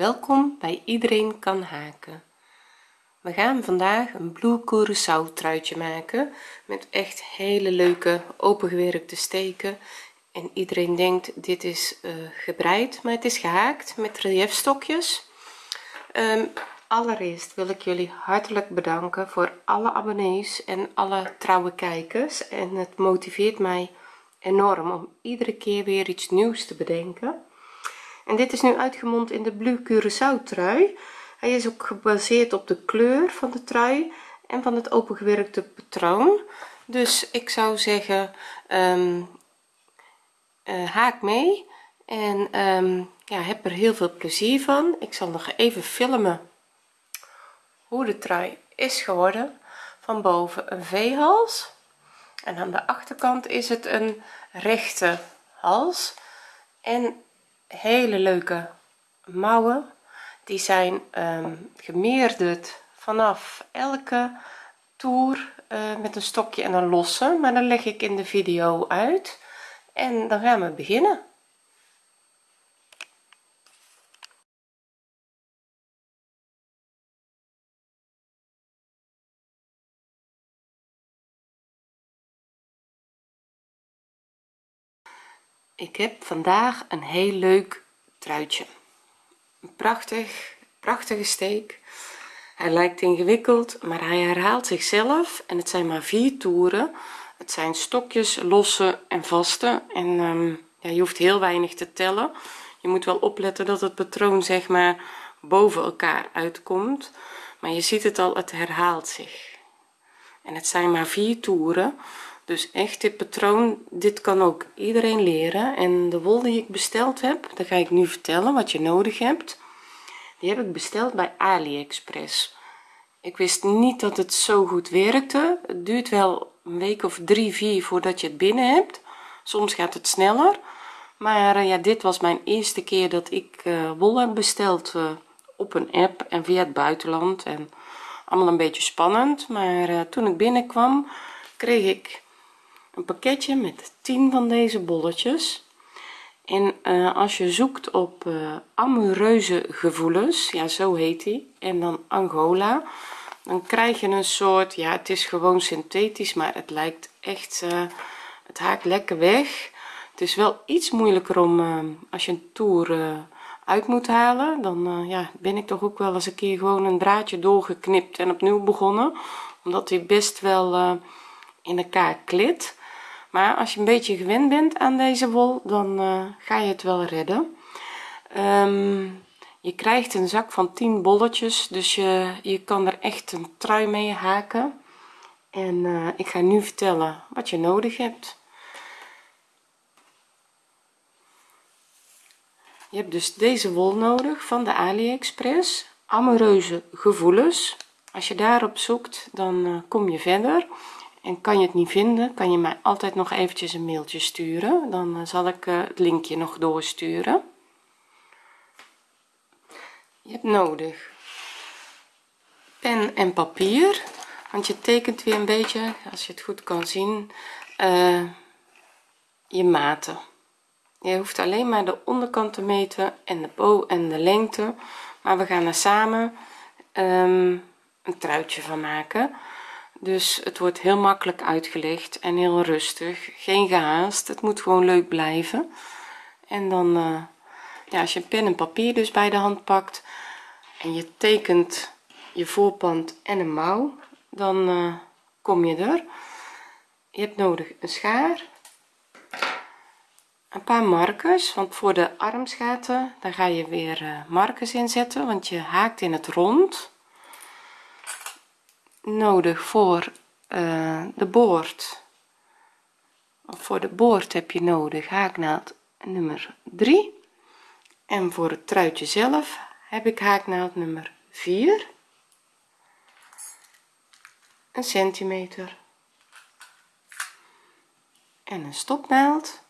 welkom bij iedereen kan haken. We gaan vandaag een blue truitje maken met echt hele leuke opengewerkte steken. En iedereen denkt dit is uh, gebreid maar het is gehaakt met reliefstokjes um, allereerst wil ik jullie hartelijk bedanken voor alle abonnees en alle trouwe kijkers. En het motiveert mij enorm om iedere keer weer iets nieuws te bedenken en dit is nu uitgemond in de blue Curaçao trui. Hij is ook gebaseerd op de kleur van de trui en van het opengewerkte patroon. Dus ik zou zeggen um, uh, haak mee en um, ja heb er heel veel plezier van. Ik zal nog even filmen hoe de trui is geworden. Van boven een v-hals en aan de achterkant is het een rechte hals. En hele leuke mouwen. Die zijn um, gemeerderd vanaf elke toer uh, met een stokje en een losse. Maar dan leg ik in de video uit. En dan gaan we beginnen ik heb vandaag een heel leuk truitje. Een prachtig prachtige steek. Hij lijkt ingewikkeld maar hij herhaalt zichzelf en het zijn maar vier toeren. Het zijn stokjes losse en vaste. En um, ja, je hoeft heel weinig te tellen. Je moet wel opletten dat het patroon zeg maar boven elkaar uitkomt. Maar je ziet het al het herhaalt zich. En het zijn maar vier toeren dus echt dit patroon dit kan ook iedereen leren. En de wol die ik besteld heb dan ga ik nu vertellen wat je nodig hebt. Die heb ik besteld bij aliexpress. Ik wist niet dat het zo goed werkte. Het duurt wel een week of drie vier voordat je het binnen hebt. Soms gaat het sneller. Maar eh, ja dit was mijn eerste keer dat ik uh, wol heb besteld uh, op een app en via het buitenland. En allemaal een beetje spannend. Maar toen ik binnenkwam kreeg ik een pakketje met 10 van deze bolletjes. En uh, als je zoekt op uh, amoureuze gevoelens ja zo heet die en dan Angola dan krijg je een soort ja het is gewoon synthetisch maar het lijkt echt uh, het haakt lekker weg. Het is wel iets moeilijker om als je een toer uit moet halen dan ja ben ik toch ook wel eens een keer gewoon een draadje doorgeknipt en opnieuw begonnen omdat hij best wel in elkaar klit maar als je een beetje gewend bent aan deze wol dan uh, ga je het wel redden. Um, je krijgt een zak van 10 bolletjes dus je je kan er echt een trui mee haken. En uh, ik ga nu vertellen wat je nodig hebt. Je hebt dus deze wol nodig van de aliexpress. Amoureuze gevoelens. Als je daarop zoekt dan uh, kom je verder en kan je het niet vinden kan je mij altijd nog eventjes een mailtje sturen. Dan eh, zal ik eh, het linkje nog doorsturen. Je hebt nodig pen en papier want je tekent weer een beetje als je het goed kan zien uh, je maten. Je hoeft alleen maar de onderkant te meten en de bow en de lengte maar we gaan er samen um, een truitje van maken dus het wordt heel makkelijk uitgelegd en heel rustig. Geen gehaast het moet gewoon leuk blijven. En dan uh, ja als je pen en papier dus bij de hand pakt en je tekent je voorpand en een mouw dan uh, kom je er. Je hebt nodig een schaar een paar markers want voor de armsgaten daar ga je weer uh, markers inzetten want je haakt in het rond nodig voor uh, de boord. Voor de boord heb je nodig haaknaald nummer 3 en voor het truitje zelf heb ik haaknaald nummer 4 een centimeter. En een stopnaald.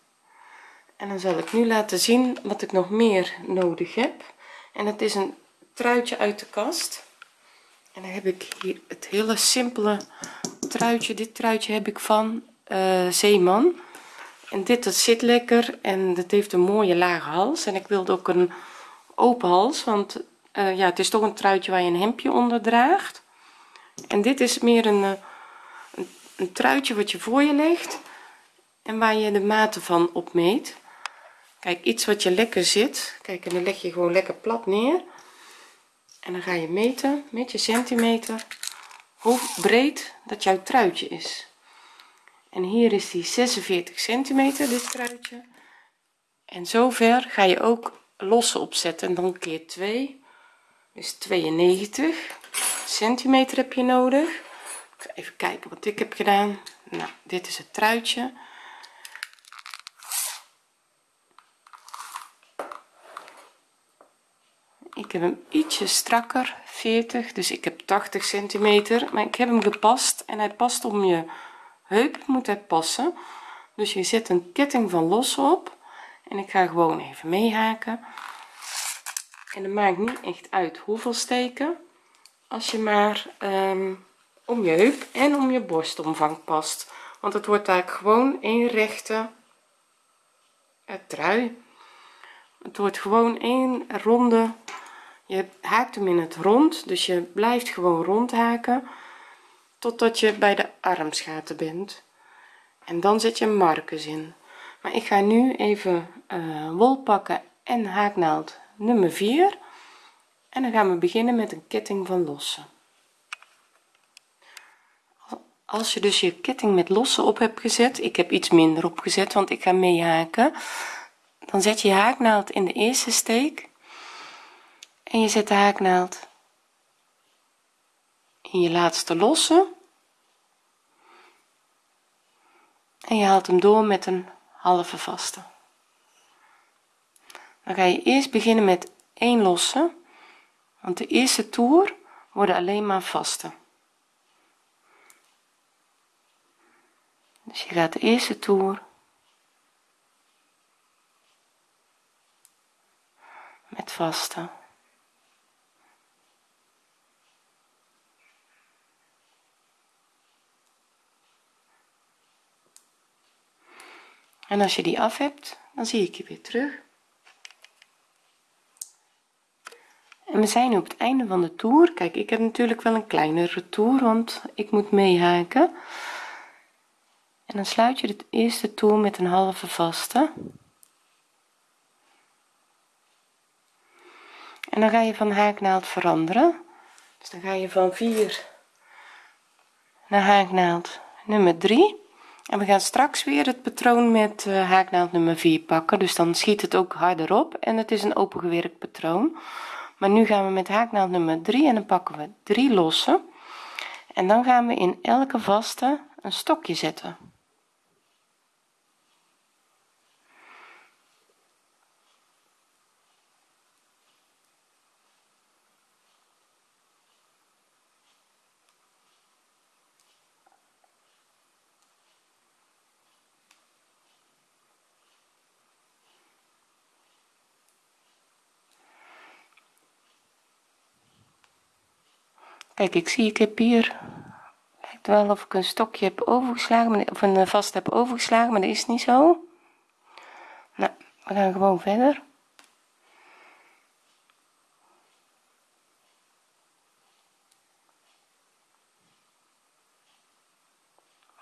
En dan zal ik nu laten zien wat ik nog meer nodig heb. En het is een truitje uit de kast en dan heb ik hier het hele simpele truitje. Dit truitje heb ik van uh, zeeman. En dit dat zit lekker en het heeft een mooie lage hals. En ik wilde ook een open hals want uh, ja het is toch een truitje waar je een hemdje onder draagt. En dit is meer een, uh, een, een truitje wat je voor je legt en waar je de maten van opmeet. Kijk iets wat je lekker zit. Kijk en dan leg je gewoon lekker plat neer en dan ga je meten met je centimeter hoe breed dat jouw truitje is. En hier is die 46 centimeter dit truitje. En zover ga je ook losse opzetten. En dan keer 2 dus 92 centimeter heb je nodig. Even kijken wat ik heb gedaan. Nou dit is het truitje ik heb hem ietsje strakker 40 dus ik heb 80 centimeter. Maar ik heb hem gepast en hij past om je heup moet hij passen. Dus je zet een ketting van los op en ik ga gewoon even meehaken. En het maakt niet echt uit hoeveel steken. Als je maar um, om je heup en om je borstomvang past. Want het wordt eigenlijk gewoon een rechte trui. Het wordt gewoon een ronde je haakt hem in het rond dus je blijft gewoon rond haken totdat je bij de armsgaten bent. En dan zet je markers in. Maar ik ga nu even uh, wol pakken en haaknaald nummer 4 en dan gaan we beginnen met een ketting van lossen. Als je dus je ketting met lossen op hebt gezet ik heb iets minder opgezet want ik ga mee haken dan zet je haaknaald in de eerste steek en je zet de haaknaald in je laatste losse. En je haalt hem door met een halve vaste. Dan ga je eerst beginnen met 1 losse want de eerste toer worden alleen maar vaste. Dus je gaat de eerste toer met vaste en als je die af hebt dan zie ik je weer terug. En we zijn nu op het einde van de toer kijk ik heb natuurlijk wel een kleinere toer want ik moet meehaken. En dan sluit je de eerste toer met een halve vaste. En dan ga je van haaknaald veranderen. Dus dan ga je van 4 naar haaknaald nummer 3 en we gaan straks weer het patroon met uh, haaknaald nummer 4 pakken. Dus dan schiet het ook harder op en het is een opengewerkt patroon. Maar nu gaan we met haaknaald nummer 3 en dan pakken we 3 losse en dan gaan we in elke vaste een stokje zetten kijk ik zie ik heb hier lijkt wel of ik een stokje heb overgeslagen of een eh, vast heb overgeslagen maar dat is niet zo. Nou we gaan gewoon verder.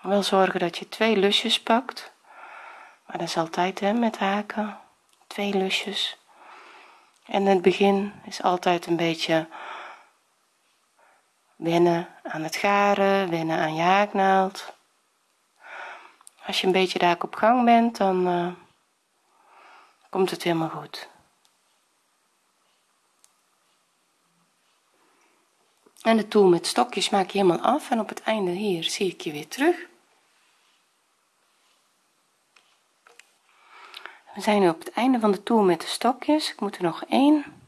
Wel zorgen dat je twee lusjes pakt maar dat is altijd hè, met haken. Twee lusjes. En het begin is altijd een beetje wennen aan het garen wennen aan je haaknaald. Als je een beetje daar op gang bent dan uh, komt het helemaal goed. En de toer met stokjes maak je helemaal af en op het einde hier zie ik je weer terug. We zijn nu op het einde van de toer met de stokjes. Ik moet er nog één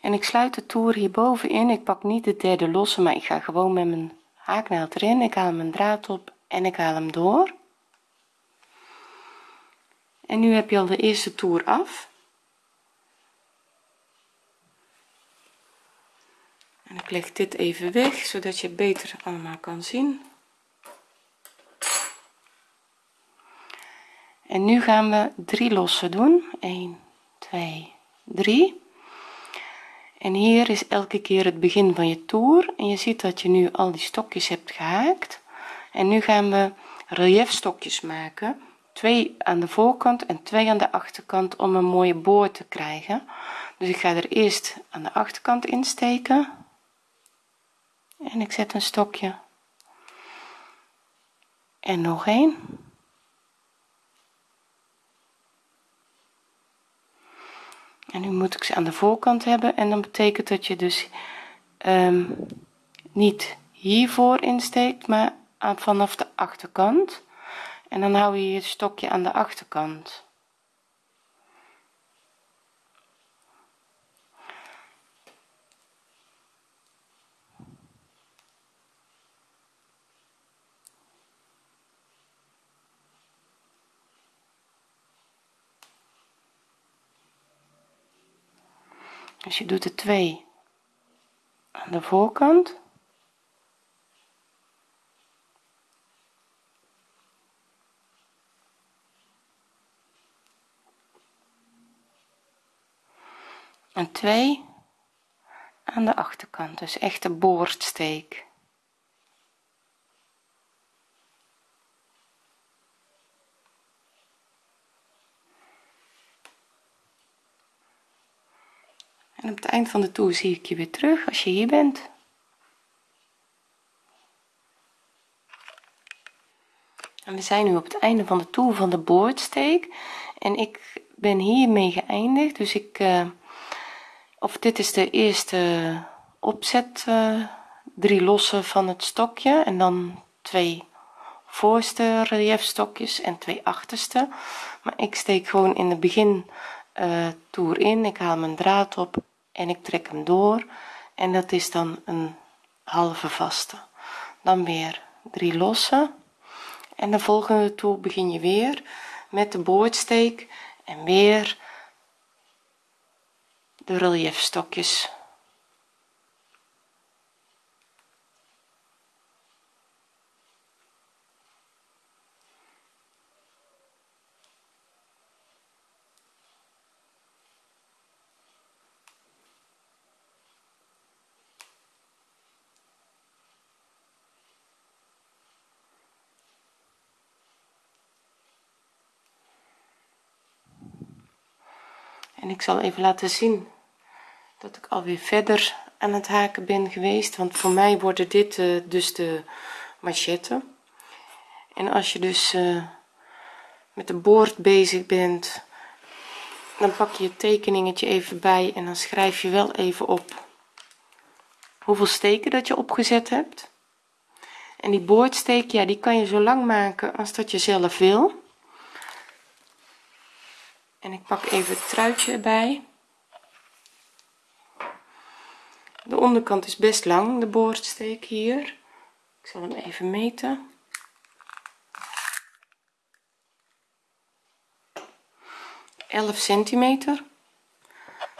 en ik sluit de toer hierboven in. Ik pak niet de derde losse maar ik ga gewoon met mijn haaknaald erin. Ik haal mijn draad op en ik haal hem door. En nu heb je al de eerste toer af. En ik leg dit even weg zodat je beter allemaal kan zien. En nu gaan we drie lossen doen. 1 2 3 en hier is elke keer het begin van je toer. En je ziet dat je nu al die stokjes hebt gehaakt. En nu gaan we relief stokjes maken. Twee aan de voorkant en twee aan de achterkant om een mooie boord te krijgen. Dus ik ga er eerst aan de achterkant insteken. En ik zet een stokje. En nog een en nu moet ik ze aan de voorkant hebben. En dan betekent dat je dus um, niet hiervoor insteekt maar vanaf de achterkant. En dan hou je je stokje aan de achterkant dus je doet er twee aan de voorkant. En twee aan de achterkant dus echt de boordsteek en op het eind van de toer zie ik je weer terug als je hier bent. En we zijn nu op het einde van de toer van de boordsteek. En ik ben hiermee geëindigd dus ik uh, of dit is de eerste opzet uh, drie lossen van het stokje. En dan twee voorste relief stokjes en twee achterste. Maar ik steek gewoon in de begin toer in. Ik haal mijn draad op en ik trek hem door. En dat is dan een halve vaste. Dan weer drie losse en de volgende toer begin je weer met de boordsteek en weer de relief stokjes en ik zal even laten zien dat ik alweer verder aan het haken ben geweest want voor mij worden dit uh, dus de machetten en als je dus uh, met de boord bezig bent dan pak je je tekeningetje even bij en dan schrijf je wel even op hoeveel steken dat je opgezet hebt. En die boordsteek ja die kan je zo lang maken als dat je zelf wil en ik pak even het truitje erbij. De onderkant is best lang de boordsteek hier. Ik zal hem even meten. Elf centimeter.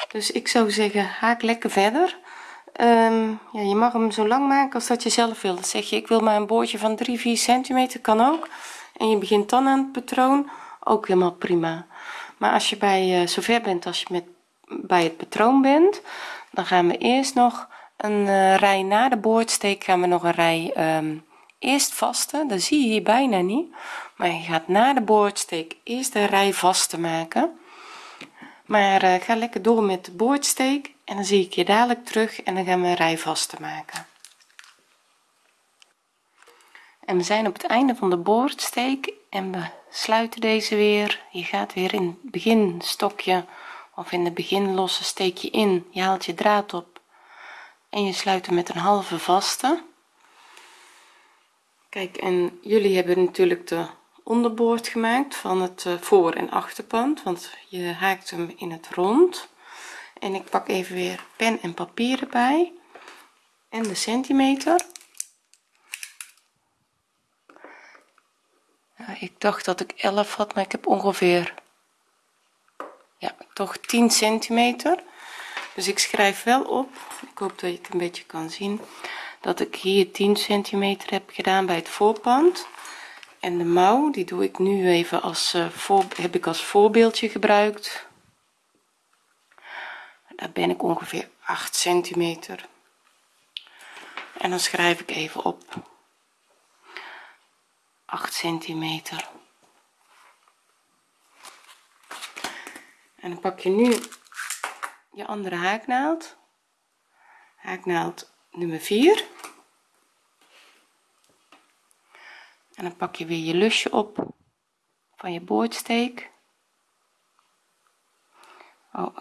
Dus ik zou zeggen haak lekker verder. Um, ja, je mag hem zo lang maken als dat je zelf wil. Zeg je ik wil maar een boordje van 3 4 centimeter kan ook. En je begint dan aan het patroon ook helemaal prima maar als je bij uh, zover bent als je met bij het patroon bent dan gaan we eerst nog een uh, rij na de boordsteek gaan we nog een rij um, eerst vaste dat zie je hier bijna niet. Maar je gaat na de boordsteek eerst een rij vaste maken. Maar uh, ga lekker door met de boordsteek en dan zie ik je dadelijk terug en dan gaan we een rij vaste maken. En we zijn op het einde van de boordsteek en we sluiten deze weer. Je gaat weer in het begin stokje of in de begin losse steek je in. Je haalt je draad op. En je sluit hem met een halve vaste. Kijk en jullie hebben natuurlijk de onderboord gemaakt van het eh, voor en achterpand want je haakt hem in het rond. En ik pak even weer pen en papier erbij. En de centimeter ik dacht dat ik 11 had maar ik heb ongeveer ja toch 10 centimeter. Dus ik schrijf wel op. Ik hoop dat je het een beetje kan zien dat ik hier 10 centimeter heb gedaan bij het voorpand. En de mouw die doe ik nu even als uh, voor heb ik als voorbeeldje gebruikt. Daar ben ik ongeveer 8 centimeter. En dan schrijf ik even op 8 centimeter. En dan pak je nu je andere haaknaald. Haaknaald nummer 4 en dan pak je weer je lusje op van je boordsteek. Oh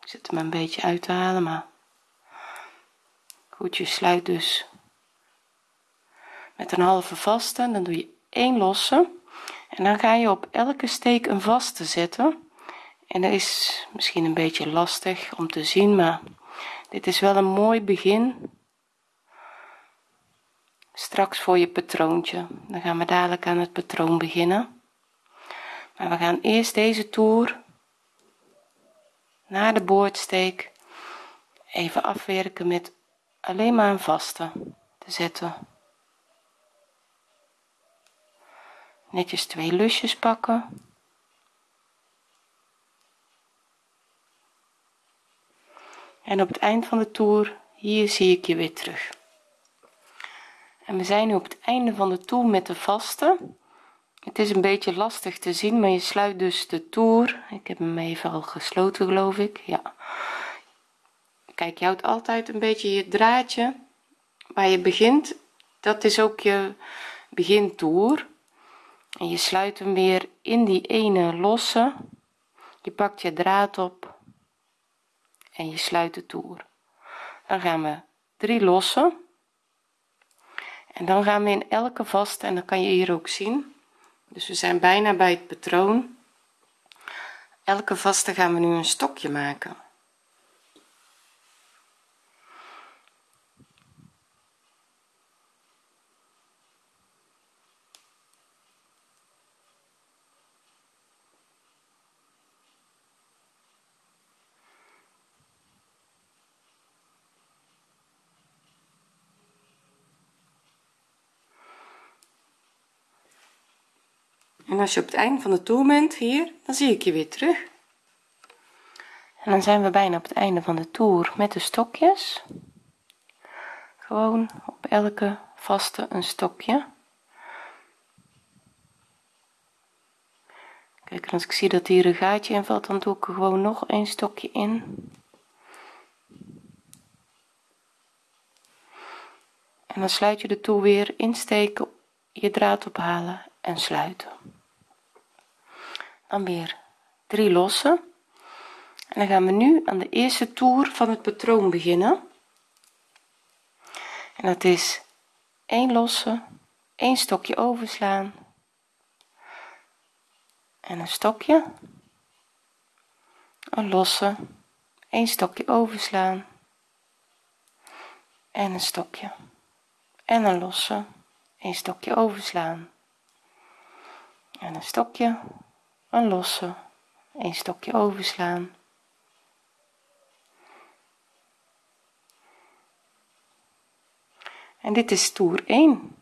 ik zit hem een beetje uit te halen maar goed je sluit dus met een halve vaste dan doe je 1 losse. En dan ga je op elke steek een vaste zetten. En dat is misschien een beetje lastig om te zien maar dit is wel een mooi begin. Straks voor je patroontje. Dan gaan we dadelijk aan het patroon beginnen. Maar we gaan eerst deze toer naar de boordsteek even afwerken met alleen maar een vaste te zetten netjes twee lusjes pakken. En op het eind van de toer hier zie ik je weer terug. En we zijn nu op het einde van de toer met de vaste. Het is een beetje lastig te zien maar je sluit dus de toer. Ik heb hem even al gesloten geloof ik. Ja. Kijk je houdt altijd een beetje je draadje waar je begint. Dat is ook je begintoer en je sluit hem weer in die ene losse. Je pakt je draad op en je sluit de toer. Dan gaan we drie lossen. En dan gaan we in elke vast en dan kan je hier ook zien. Dus we zijn bijna bij het patroon. Elke vaste gaan we nu een stokje maken en als je op het einde van de toer bent hier dan zie ik je weer terug. En dan zijn we bijna op het einde van de toer met de stokjes. Gewoon op elke vaste een stokje. Kijk en als ik zie dat hier een gaatje in valt dan doe ik er gewoon nog een stokje in. En dan sluit je de toer weer insteken je draad ophalen en sluiten dan weer drie lossen. En dan gaan we nu aan de eerste toer van het patroon beginnen. En dat is 1 losse 1 stokje overslaan. En een stokje een losse 1 stokje overslaan. En een stokje. En een losse een stokje overslaan. En een stokje een losse een stokje overslaan. En dit is toer 1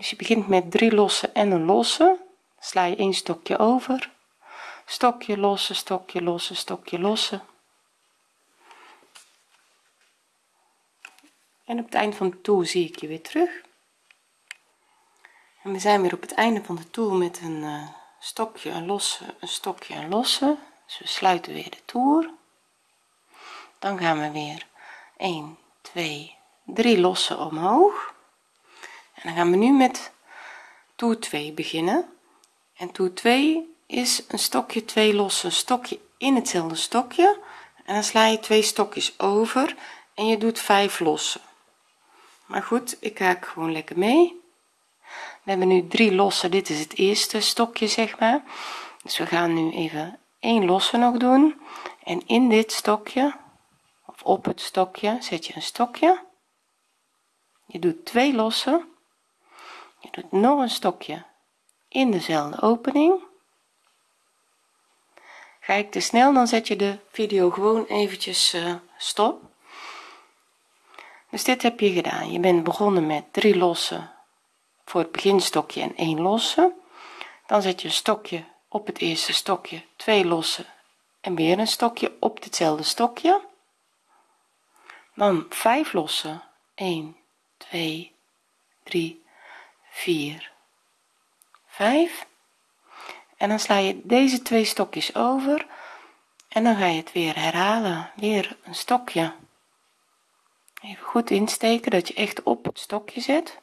dus je begint met drie losse en een losse. Sla je een stokje over. Stokje losse stokje losse stokje losse. En op het eind van de toer zie ik je weer terug en we zijn weer op het einde van de toer met een uh, stokje een losse een stokje een losse. Dus we sluiten weer de toer dan gaan we weer 1 2 3 losse omhoog. En dan gaan we nu met toer 2 beginnen. En toer 2 is een stokje 2 losse een stokje in hetzelfde stokje. En dan sla je twee stokjes over en je doet 5 losse maar goed ik haak gewoon lekker mee we hebben nu drie losse dit is het eerste stokje zeg maar. Dus we gaan nu even één losse nog doen. En in dit stokje of op het stokje zet je een stokje. Je doet twee losse je doet nog een stokje in dezelfde opening. Ga ik te snel dan zet je de video gewoon eventjes uh, stop. Dus dit heb je gedaan. Je bent begonnen met drie losse voor het beginstokje en 1 losse. Dan zet je een stokje op het eerste stokje 2 losse en weer een stokje op hetzelfde stokje. Dan 5 losse 1 2 3 4 5 en dan sla je deze twee stokjes over en dan ga je het weer herhalen. Weer een stokje. Even goed insteken dat je echt op het stokje zet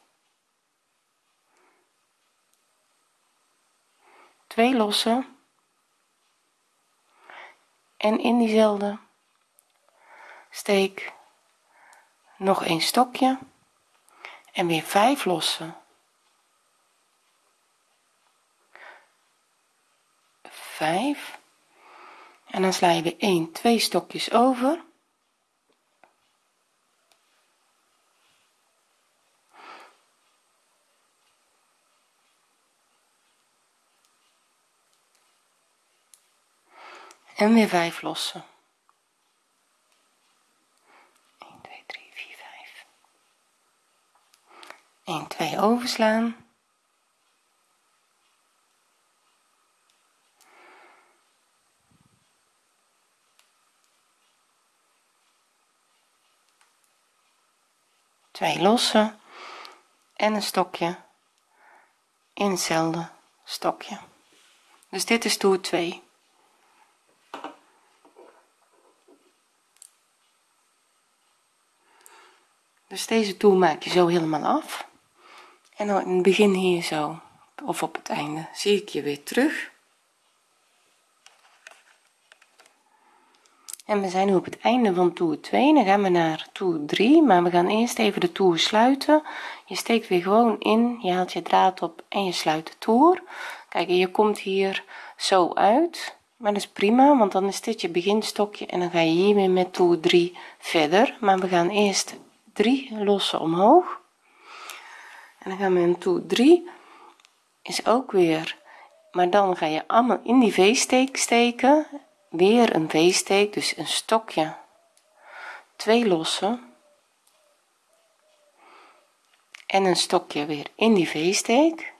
twee losse en in diezelfde steek nog een stokje. En weer 5 losse 5 en dan sla je weer 1 2 stokjes over en weer 5 lossen. 1 2 3 4 5 1 2 overslaan. Twee losse en een stokje in hetzelfde stokje. Dus dit is toer 2 dus deze toer maak je zo helemaal af. En dan in het begin hier zo of op het einde zie ik je weer terug. En we zijn nu op het einde van toer 2 dan gaan we naar toer 3 maar we gaan eerst even de toer sluiten. Je steekt weer gewoon in je haalt je draad op en je sluit de toer. Kijk je komt hier zo uit maar dat is prima want dan is dit je beginstokje en dan ga je hier weer met toer 3 verder. Maar we gaan eerst 3 lossen omhoog. En dan gaan we in toer 3 is ook weer maar dan ga je allemaal in die v-steek steken. Weer een v-steek dus een stokje. Twee lossen. En een stokje weer in die v-steek.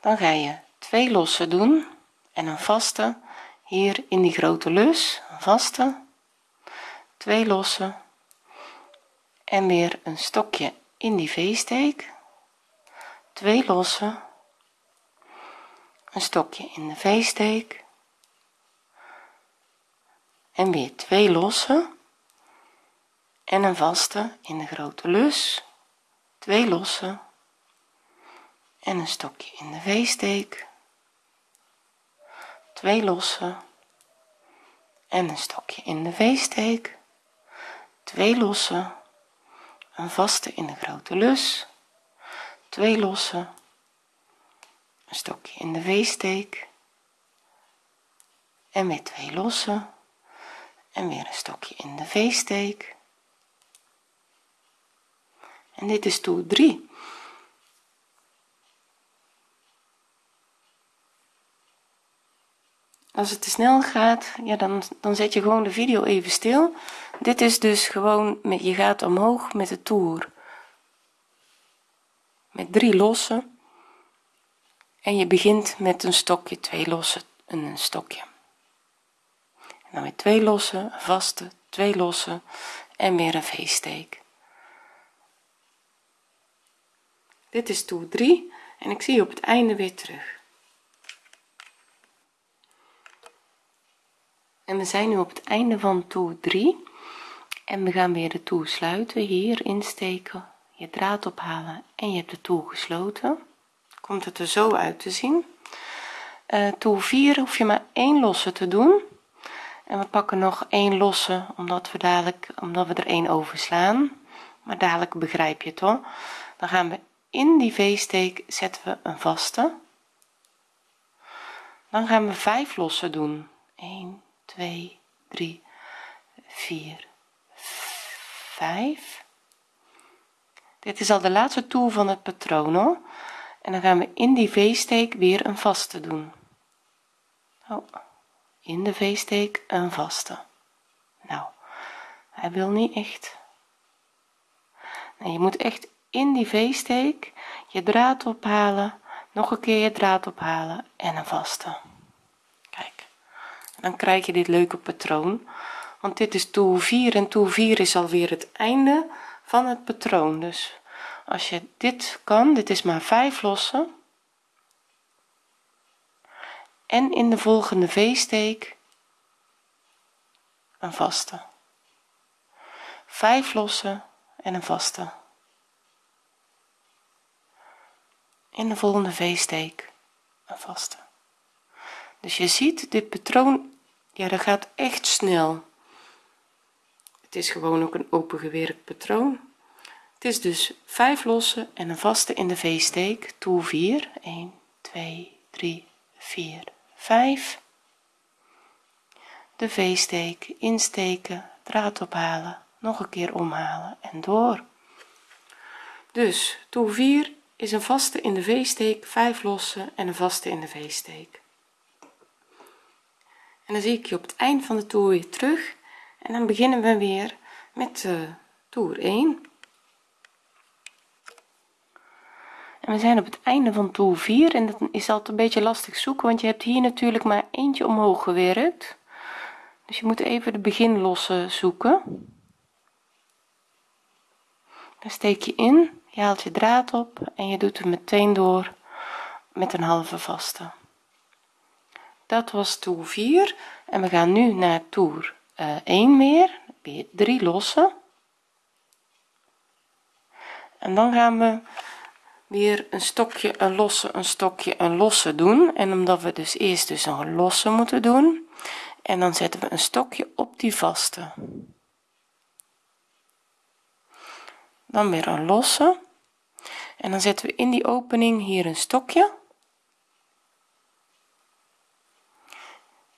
Dan ga je twee lossen doen. En een vaste hier in die grote lus een vaste. Twee lossen en weer een stokje in die v-steek twee lossen. Een stokje in de v-steek en weer twee losse en een vaste in de grote lus. Twee losse en een stokje in de v-steek twee losse en een stokje in de v-steek twee losse een vaste in de grote lus. Twee losse. Een stokje in de v-steek en weer twee losse en weer een stokje in de v-steek en dit is toer 3 als het te snel gaat ja dan dan zet je gewoon de video even stil. Dit is dus gewoon met je gaat omhoog met de toer. Met drie losse en je begint met een stokje twee losse en een stokje. Dan weer twee losse vaste twee losse en weer een v-steek dit is toer 3 en ik zie je op het einde weer terug en we zijn nu op het einde van toer 3 en we gaan weer de toer sluiten hier insteken je draad ophalen en je hebt de toer gesloten. Komt het er zo uit te zien. Uh, toer 4 hoef je maar één losse te doen. En we pakken nog één losse omdat we dadelijk omdat we er één overslaan maar dadelijk begrijp je het hoor. Dan gaan we in die v-steek zetten we een vaste. Dan gaan we 5 lossen doen. 1 2 3 4 5 dit is al de laatste toer van het patroon hoor. En dan gaan we in die v-steek weer een vaste doen. Oh, in de v-steek een vaste. Nou hij wil niet echt. Nee, je moet echt in die v-steek je draad ophalen nog een keer je draad ophalen en een vaste dan krijg je dit leuke patroon. Want dit is toer 4 en toer 4 is alweer het einde van het patroon. Dus als je dit kan dit is maar 5 lossen. En in de volgende v-steek een vaste. 5 lossen en een vaste. In de volgende v-steek een vaste. Dus je ziet dit patroon ja dat gaat echt snel. Het is gewoon ook een opengewerkt patroon. Het is dus 5 losse en een vaste in de v-steek. Toer 4 1 2 3 4 5 de v-steek insteken draad ophalen nog een keer omhalen en door. Dus toer 4 is een vaste in de v-steek 5 losse en een vaste in de v-steek en dan zie ik je op het eind van de toer weer terug. En dan beginnen we weer met uh, toer 1 en we zijn op het einde van toer 4 en dat is altijd een beetje lastig zoeken want je hebt hier natuurlijk maar eentje omhoog gewerkt. Dus je moet even de beginlosse zoeken. Dan steek je in je haalt je draad op en je doet hem meteen door met een halve vaste dat was toer 4 en we gaan nu naar toer uh, 1 weer weer 3 lossen. En dan gaan we weer een stokje een losse een stokje een losse doen. En omdat we dus eerst dus een losse moeten doen en dan zetten we een stokje op die vaste. Dan weer een losse. En dan zetten we in die opening hier een stokje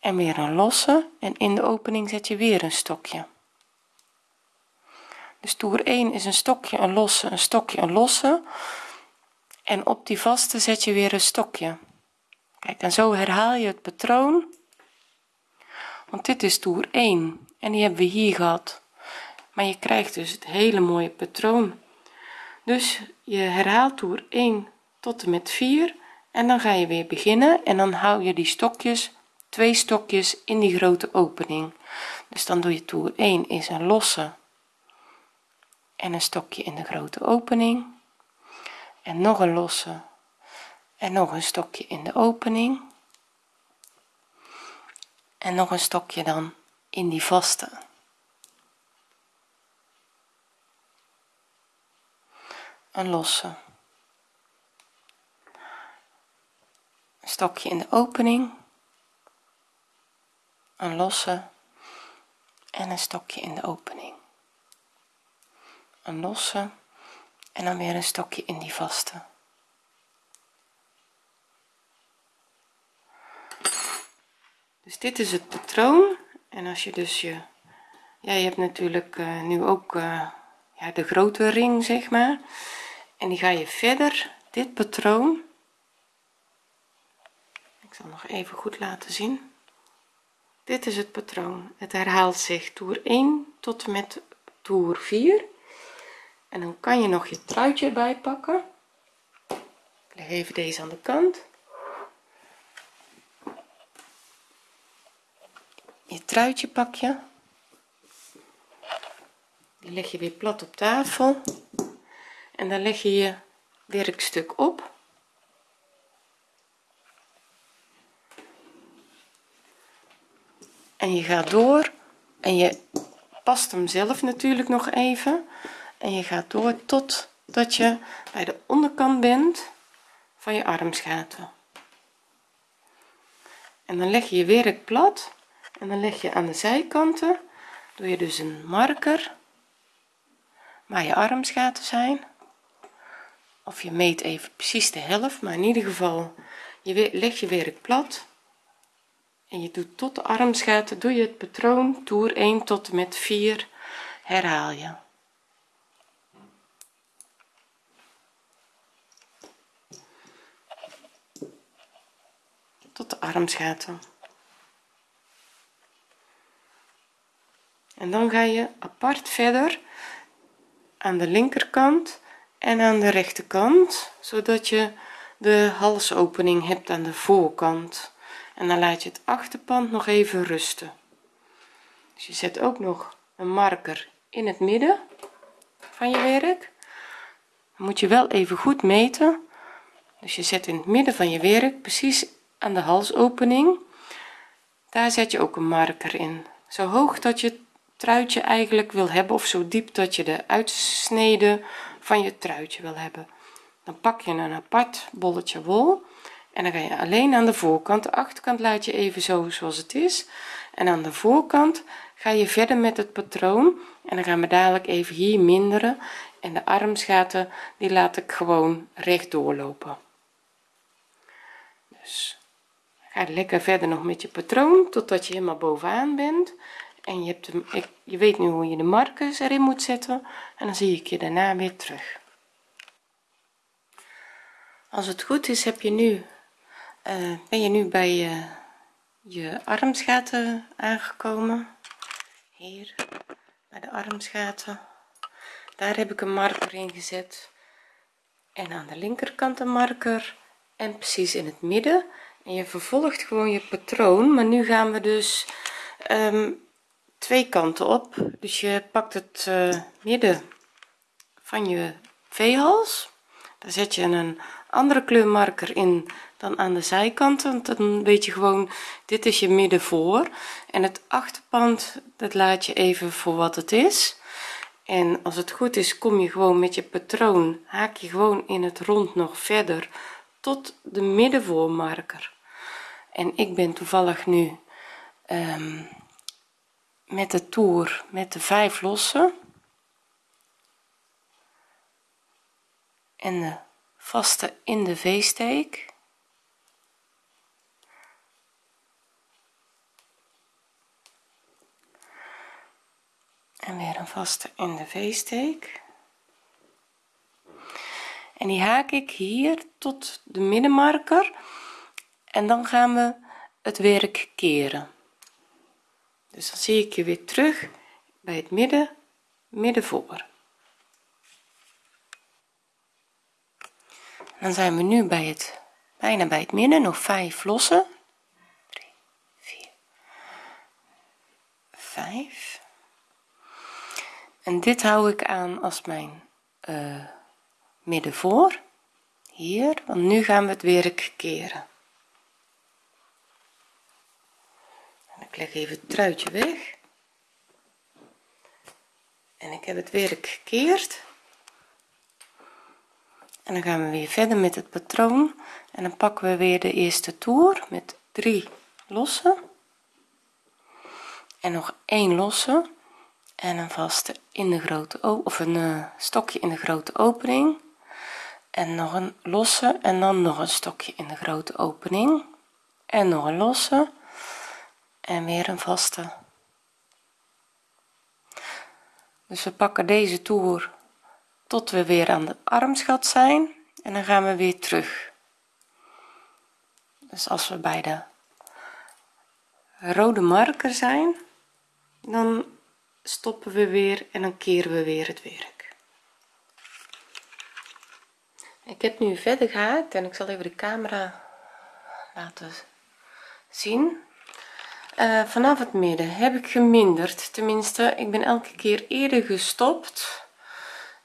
en weer een losse en in de opening zet je weer een stokje. Dus toer 1 is een stokje een losse een stokje een losse. En op die vaste zet je weer een stokje. Kijk en zo herhaal je het patroon. Want dit is toer 1 en die hebben we hier gehad. Maar je krijgt dus het hele mooie patroon. Dus je herhaalt toer 1 tot en met 4 en dan ga je weer beginnen en dan hou je die stokjes twee stokjes in die grote opening. Dus dan doe je toer 1 is een losse en een stokje in de grote opening. En nog een losse en nog een stokje in de opening. En nog een stokje dan in die vaste. Een losse. Een stokje in de opening een losse en een stokje in de opening. Een losse en dan weer een stokje in die vaste. Dus dit is het patroon. En als je dus je ja je hebt natuurlijk uh, nu ook uh, ja, de grote ring zeg maar. En die ga je verder. Dit patroon. Ik zal nog even goed laten zien dit is het patroon. Het herhaalt zich toer 1 tot en met toer 4 en dan kan je nog je truitje erbij pakken. Ik leg even deze aan de kant. Je truitje pak je. Die leg je weer plat op tafel. En dan leg je je werkstuk op en je gaat door en je past hem zelf natuurlijk nog even. En je gaat door tot dat je bij de onderkant bent van je armsgaten en dan leg je je werk plat en dan leg je aan de zijkanten. Doe je dus een marker waar je armsgaten zijn. Of je meet even precies de helft maar in ieder geval je leg je werk plat en je doet tot de armsgaten doe je het patroon toer 1 tot en met 4 herhaal je. Tot de armsgaten en dan ga je apart verder aan de linkerkant en aan de rechterkant zodat je de halsopening hebt aan de voorkant en dan laat je het achterpand nog even rusten. Dus je zet ook nog een marker in het midden van je werk. Dan moet je wel even goed meten. Dus je zet in het midden van je werk precies aan de halsopening. Daar zet je ook een marker in. Zo hoog dat je truitje eigenlijk wil hebben of zo diep dat je de uitsnede van je truitje wil hebben. Dan pak je een apart bolletje wol en dan ga je alleen aan de voorkant. De achterkant laat je even zo zoals het is. En aan de voorkant ga je verder met het patroon. En dan gaan we dadelijk even hier minderen. En de armsgaten die laat ik gewoon recht doorlopen. Dus ga lekker verder nog met je patroon totdat je helemaal bovenaan bent. En je hebt je weet nu hoe je de markers erin moet zetten. En dan zie ik je daarna weer terug. Als het goed is heb je nu uh, ben je nu bij je, je armsgaten aangekomen? Hier bij de armsgaten. Daar heb ik een marker in gezet. En aan de linkerkant een marker. En precies in het midden. En je vervolgt gewoon je patroon. Maar nu gaan we dus um, twee kanten op. Dus je pakt het uh, midden van je v-hals daar zet je een andere kleurmarker in dan aan de zijkanten dan weet je gewoon dit is je midden voor en het achterpand dat laat je even voor wat het is. En als het goed is kom je gewoon met je patroon haak je gewoon in het rond nog verder tot de middenvoormarker. En ik ben toevallig nu um, met de toer met de vijf lossen. En de vaste in de v-steek. En weer een vaste in de v-steek. En die haak ik hier tot de middenmarker. En dan gaan we het werk keren. Dus dan zie ik je weer terug bij het midden midden voor dan zijn we nu bij het bijna bij het midden nog 5 lossen. 3 4 5 en dit hou ik aan als mijn uh, midden voor. Hier want nu gaan we het werk keren. En ik leg even het truitje weg. En ik heb het werk gekeerd en dan gaan we weer verder met het patroon. En dan pakken we weer de eerste toer met drie losse en nog één losse. En een vaste in de grote of een uh, stokje in de grote opening. En nog een losse en dan nog een stokje in de grote opening. En nog een losse. En weer een vaste. Dus we pakken deze toer tot we weer aan de armsgat zijn en dan gaan we weer terug. Dus als we bij de rode marker zijn dan stoppen we weer en dan keren we weer het werk. Ik heb nu verder gehaakt en ik zal even de camera laten zien. Uh, vanaf het midden heb ik geminderd. Tenminste ik ben elke keer eerder gestopt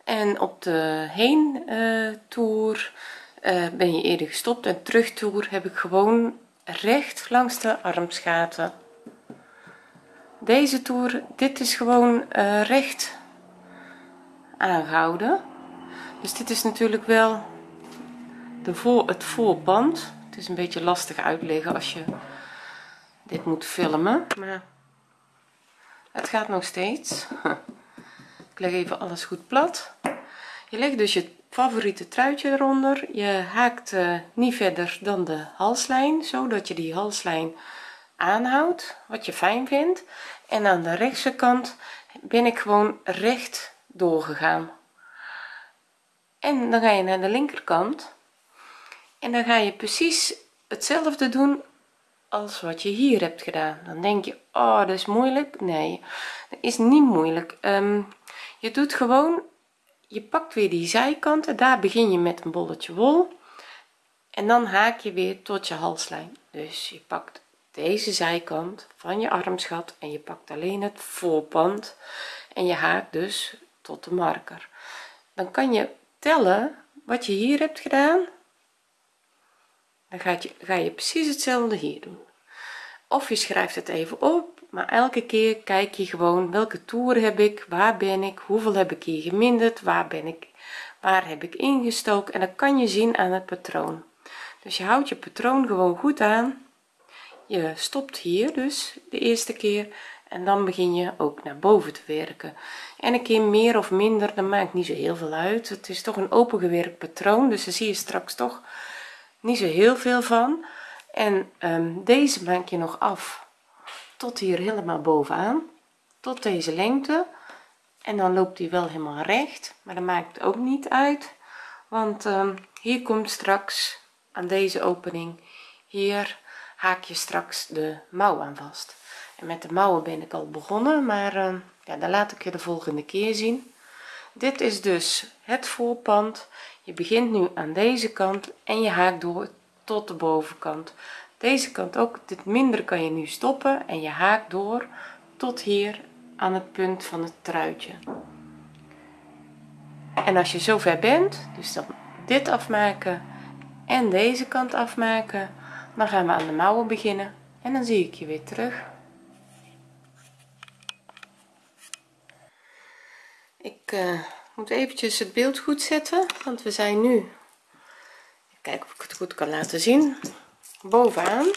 en op de heen toer uh, ben je eerder gestopt. En terugtoer heb ik gewoon recht langs de armsgaten. Deze toer dit is gewoon uh, recht aangehouden. Dus dit is natuurlijk wel de voor het voorband. Het is een beetje lastig uitleggen als je dit moet filmen maar het gaat nog steeds leg even alles goed plat. Je legt dus je favoriete truitje eronder. Je haakt uh, niet verder dan de halslijn zodat je die halslijn aanhoudt wat je fijn vindt. En aan de rechtse kant ben ik gewoon recht doorgegaan. En dan ga je naar de linkerkant. En dan ga je precies hetzelfde doen als wat je hier hebt gedaan. Dan denk je oh dat is moeilijk. Nee dat is niet moeilijk. Um, je doet gewoon je pakt weer die zijkanten daar begin je met een bolletje wol. En dan haak je weer tot je halslijn. Dus je pakt deze zijkant van je armsgat en je pakt alleen het voorpand. En je haakt dus tot de marker. Dan kan je tellen wat je hier hebt gedaan. Dan je, ga je precies hetzelfde hier doen. Of je schrijft het even op maar elke keer kijk je gewoon welke toer heb ik waar ben ik hoeveel heb ik hier geminderd waar ben ik waar heb ik ingestoken. En dat kan je zien aan het patroon. Dus je houdt je patroon gewoon goed aan. Je stopt hier dus de eerste keer en dan begin je ook naar boven te werken. En een keer meer of minder dat maakt niet zo heel veel uit. Het is toch een opengewerkt patroon dus daar zie je straks toch niet zo heel veel van. En um, deze maak je nog af tot hier helemaal bovenaan tot deze lengte. En dan loopt hij wel helemaal recht maar dat maakt ook niet uit want um, hier komt straks aan deze opening hier haak je straks de mouw aan vast. En met de mouwen ben ik al begonnen maar uh, ja dan laat ik je de volgende keer zien. Dit is dus het voorpand. Je begint nu aan deze kant en je haakt door tot de bovenkant. Deze kant ook dit minder kan je nu stoppen en je haakt door tot hier aan het punt van het truitje. En als je zover bent dus dan dit afmaken en deze kant afmaken dan gaan we aan de mouwen beginnen en dan zie ik je weer terug. Ik uh, moet eventjes het beeld goed zetten want we zijn nu kijken of ik het goed kan laten zien. Bovenaan.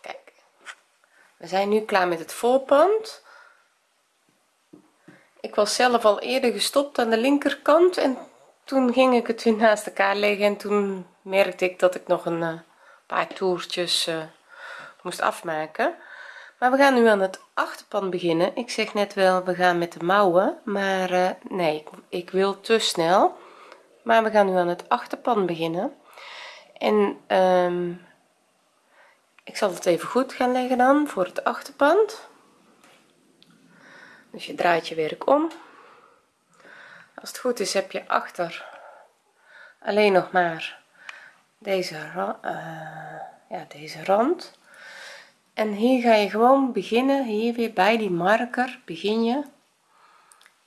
Kijk. We zijn nu klaar met het voorpand. Ik was zelf al eerder gestopt aan de linkerkant en toen ging ik het weer naast elkaar leggen en toen merkte ik dat ik nog een uh, paar toertjes uh, moest afmaken. Maar we gaan nu aan het achterpand beginnen. Ik zeg net wel we gaan met de mouwen maar uh, nee ik, wil te snel maar we gaan nu aan het achterpand beginnen. En um, ik zal het even goed gaan leggen dan voor het achterpand. Dus je draait je werk om. Als het goed is heb je achter alleen nog maar deze uh, ja deze rand. En hier ga je gewoon beginnen hier weer bij die marker begin je.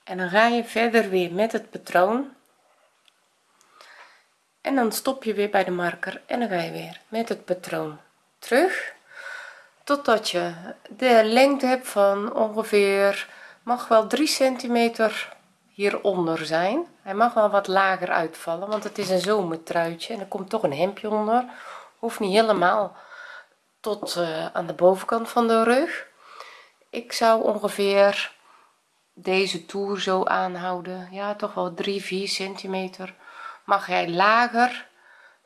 En dan ga je verder weer met het patroon en dan stop je weer bij de marker en dan ga je weer met het patroon terug. Totdat je de lengte hebt van ongeveer mag wel 3 centimeter hieronder zijn. Hij mag wel wat lager uitvallen want het is een zomertruitje en er komt toch een hemdje onder. Hoeft niet helemaal tot uh, aan de bovenkant van de rug. Ik zou ongeveer deze toer zo aanhouden. Ja toch wel 3 4 centimeter mag hij lager.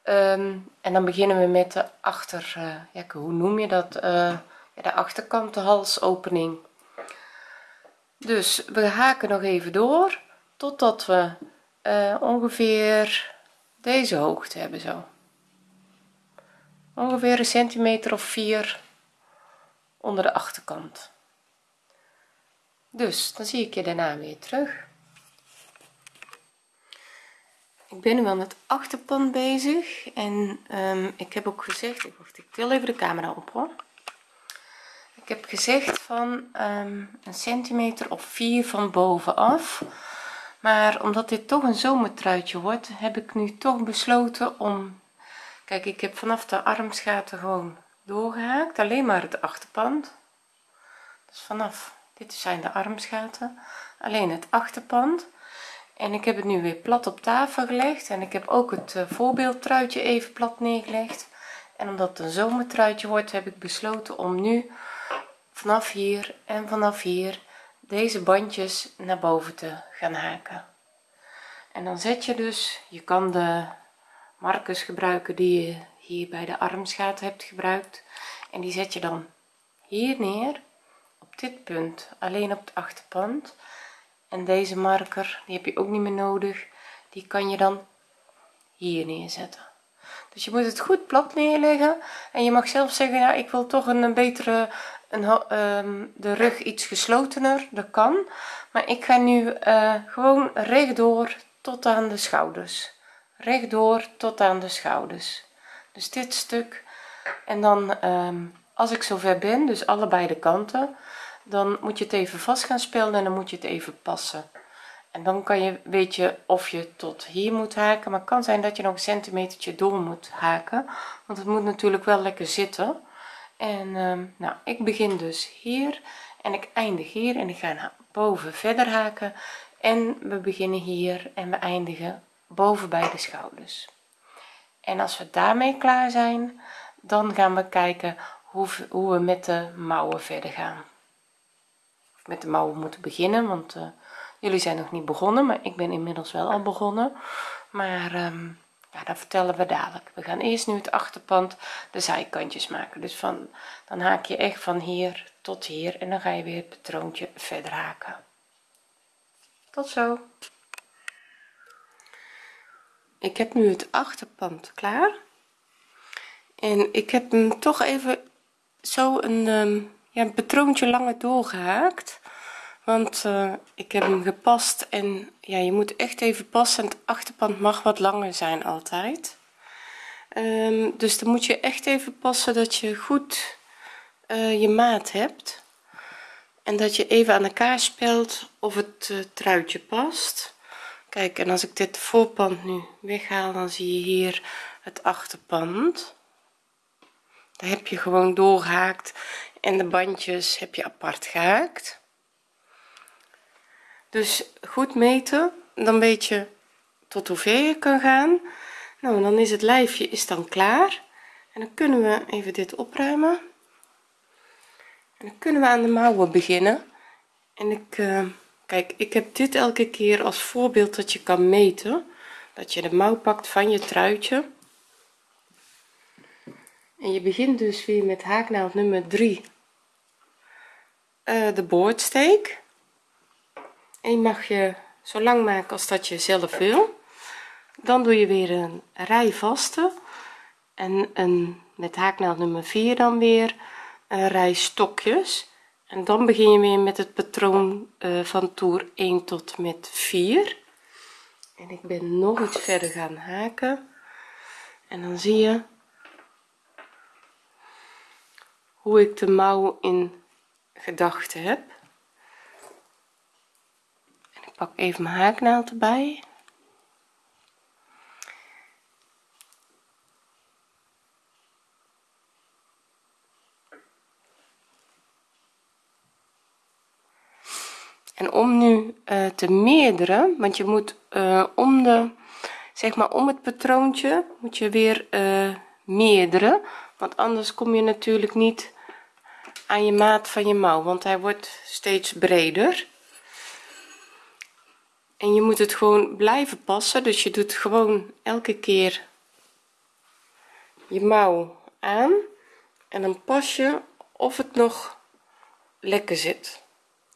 Um, en dan beginnen we met de achter uh, ja, hoe noem je dat? Ja, de achterkant de halsopening dus we haken nog even door totdat we uh, ongeveer deze hoogte hebben zo. Ongeveer een centimeter of 4 onder de achterkant. Dus dan zie ik je daarna weer terug ik ben nu aan het achterpand bezig en um, ik heb ook gezegd ik, wacht, ik til even de camera op hoor. Ik heb gezegd van um, een centimeter of 4 van bovenaf. Maar omdat dit toch een zomertruitje wordt heb ik nu toch besloten om kijk ik heb vanaf de armsgaten gewoon doorgehaakt alleen maar het achterpand dus vanaf dit zijn de armsgaten alleen het achterpand en ik heb het nu weer plat op tafel gelegd. En ik heb ook het uh, voorbeeldtruitje even plat neergelegd. En omdat het een zomertruitje wordt heb ik besloten om nu vanaf hier en vanaf hier deze bandjes naar boven te gaan haken. En dan zet je dus je kan de markers gebruiken die je hier bij de armsgaat hebt gebruikt. En die zet je dan hier neer op dit punt alleen op het achterpand en deze marker die heb je ook niet meer nodig. Die kan je dan hier neerzetten. Dus je moet het goed plat neerleggen. En je mag zelf zeggen ja ik wil toch een, betere een, ehm, de rug iets geslotener. Dat kan. Maar ik ga nu uh, gewoon rechtdoor tot aan de schouders. Rechtdoor tot aan de schouders. Dus dit stuk. En dan ehm, als ik zover ben dus allebei de kanten dan moet je het even vast gaan spelden en dan moet je het even passen. En dan kan je weet je of je tot hier moet haken maar kan zijn dat je nog een centimetertje door moet haken want het moet natuurlijk wel lekker zitten. En ehm, nou ik begin dus hier en ik eindig hier en ik ga naar boven verder haken. En we beginnen hier en we eindigen boven bij de schouders. En als we daarmee klaar zijn dan gaan we kijken hoe, hoe we met de mouwen verder gaan met de mouwen moeten beginnen want uh, jullie zijn nog niet begonnen maar ik ben inmiddels wel al begonnen. Maar um, ja, dat vertellen we dadelijk. We gaan eerst nu het achterpand de zijkantjes maken. Dus van dan haak je echt van hier tot hier en dan ga je weer het patroontje verder haken. Tot zo. Ik heb nu het achterpand klaar. En ik heb hem toch even zo een, um, ja, een patroontje langer doorgehaakt want uh, ik heb hem gepast en ja je moet echt even passen. Het achterpand mag wat langer zijn altijd. Um, dus dan moet je echt even passen dat je goed uh, je maat hebt. En dat je even aan elkaar spelt of het uh, truitje past. Kijk en als ik dit voorpand nu weghaal dan zie je hier het achterpand. Daar heb je gewoon doorgehaakt en de bandjes heb je apart gehaakt dus goed meten dan weet je tot hoever je kan gaan. Nou dan is het lijfje is dan klaar. En dan kunnen we even dit opruimen. En dan kunnen we aan de mouwen beginnen. En ik uh, kijk ik heb dit elke keer als voorbeeld dat je kan meten. Dat je de mouw pakt van je truitje. En je begint dus weer met haaknaald nummer 3 uh, eh, de boordsteek en je mag je zo lang maken als dat je zelf wil. Dan doe je weer een rij vaste en een met haaknaald nummer 4 dan weer een rij stokjes. En dan begin je weer met het patroon uh, van toer 1 tot met 4 en ik ben nog iets verder gaan haken. En dan zie je hoe ik de mouw in gedachten heb pak even mijn haaknaald erbij. En om nu uh, te meerderen want je moet uh, om de zeg maar om het patroontje moet je weer uh, meerderen. Want anders kom je natuurlijk niet aan je maat van je mouw want hij wordt steeds breder en je moet het gewoon blijven passen dus je doet gewoon elke keer je mouw aan en dan pas je of het nog lekker zit.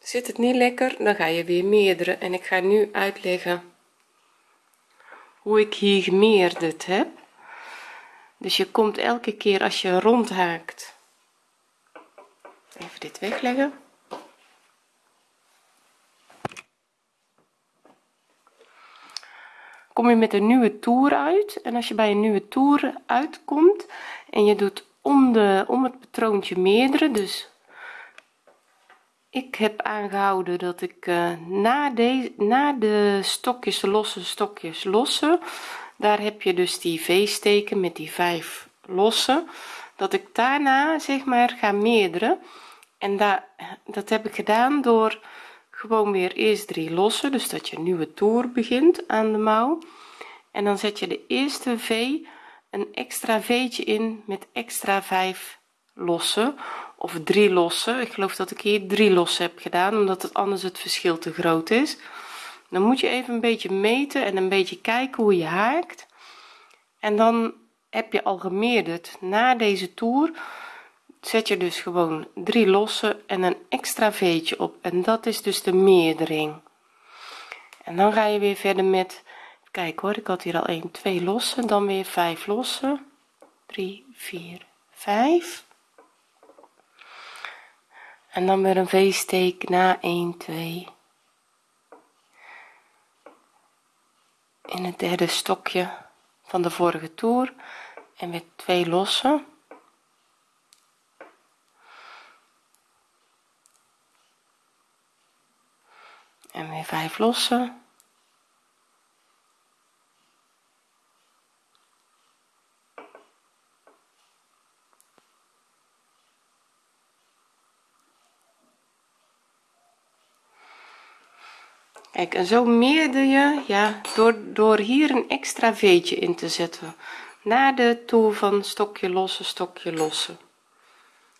Zit het niet lekker dan ga je weer meerdere en ik ga nu uitleggen hoe ik hier gemeerderd heb. Dus je komt elke keer als je rond haakt even dit wegleggen kom je met een nieuwe toer uit. En als je bij een nieuwe toer uitkomt en je doet om de om het patroontje meerdere dus ik heb aangehouden dat ik uh, na deze na de stokjes de losse stokjes lossen daar heb je dus die v-steken met die vijf losse dat ik daarna zeg maar ga meerderen en daar dat heb ik gedaan door gewoon weer eerst drie lossen dus dat je een nieuwe toer begint aan de mouw. En dan zet je de eerste v een extra v'tje in met extra 5 lossen of drie lossen. Ik geloof dat ik hier drie lossen heb gedaan omdat het anders het verschil te groot is. Dan moet je even een beetje meten en een beetje kijken hoe je haakt. En dan heb je al gemeerderd na deze toer zet je dus gewoon drie lossen en een extra veetje op. En dat is dus de meerdering. En dan ga je weer verder met kijk hoor ik had hier al 1 2 lossen dan weer 5 lossen. 3 4 5 en dan weer een v-steek na 1 2 in het derde stokje van de vorige toer. En weer twee lossen en weer 5 lossen. Kijk en zo meerde je ja door door hier een extra veetje in te zetten. Na de toer van stokje lossen stokje lossen.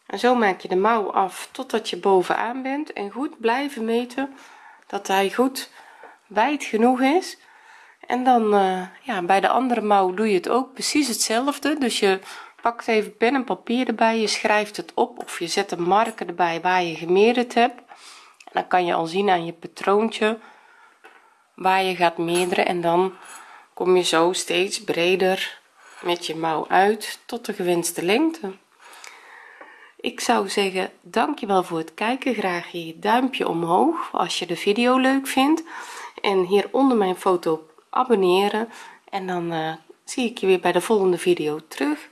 En zo maak je de mouw af totdat je bovenaan bent en goed blijven meten dat hij goed wijd genoeg is. En dan uh, ja bij de andere mouw doe je het ook precies hetzelfde. Dus je pakt even pen en papier erbij je schrijft het op of je zet een marker erbij waar je gemeerd hebt. En dan kan je al zien aan je patroontje waar je gaat meerderen. En dan kom je zo steeds breder met je mouw uit tot de gewenste lengte ik zou zeggen dankjewel voor het kijken. Graag je duimpje omhoog als je de video leuk vindt. En hier onder mijn foto abonneren. En dan uh, zie ik je weer bij de volgende video terug